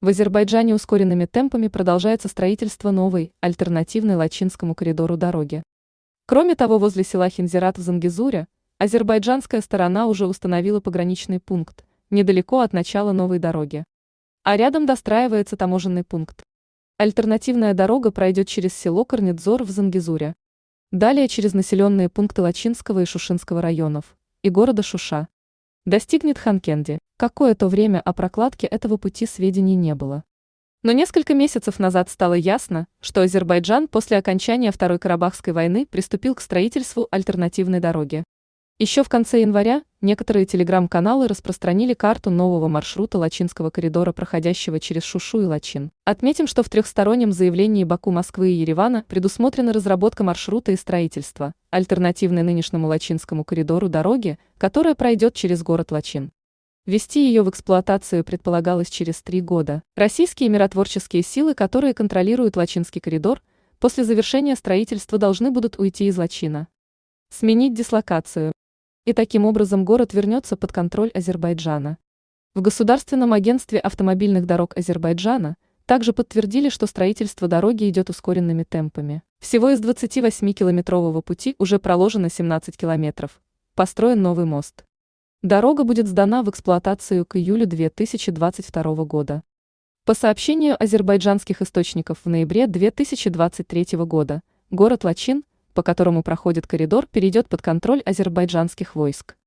В Азербайджане ускоренными темпами продолжается строительство новой, альтернативной Лачинскому коридору дороги. Кроме того, возле села Хинзират в Зангизуре азербайджанская сторона уже установила пограничный пункт, недалеко от начала новой дороги. А рядом достраивается таможенный пункт. Альтернативная дорога пройдет через село Корнедзор в Зангизуре. Далее через населенные пункты Лачинского и Шушинского районов и города Шуша. Достигнет Ханкенди. Какое-то время о прокладке этого пути сведений не было. Но несколько месяцев назад стало ясно, что Азербайджан после окончания Второй Карабахской войны приступил к строительству альтернативной дороги. Еще в конце января некоторые телеграм-каналы распространили карту нового маршрута Лачинского коридора, проходящего через Шушу и Лачин. Отметим, что в трехстороннем заявлении Баку, Москвы и Еревана предусмотрена разработка маршрута и строительства, альтернативной нынешнему Лачинскому коридору дороги, которая пройдет через город Лачин. Ввести ее в эксплуатацию предполагалось через три года. Российские миротворческие силы, которые контролируют Лачинский коридор, после завершения строительства должны будут уйти из Лачина. Сменить дислокацию. И таким образом город вернется под контроль Азербайджана. В Государственном агентстве автомобильных дорог Азербайджана также подтвердили, что строительство дороги идет ускоренными темпами. Всего из 28-километрового пути уже проложено 17 километров. Построен новый мост. Дорога будет сдана в эксплуатацию к июлю 2022 года. По сообщению азербайджанских источников в ноябре 2023 года, город Лачин, по которому проходит коридор, перейдет под контроль азербайджанских войск.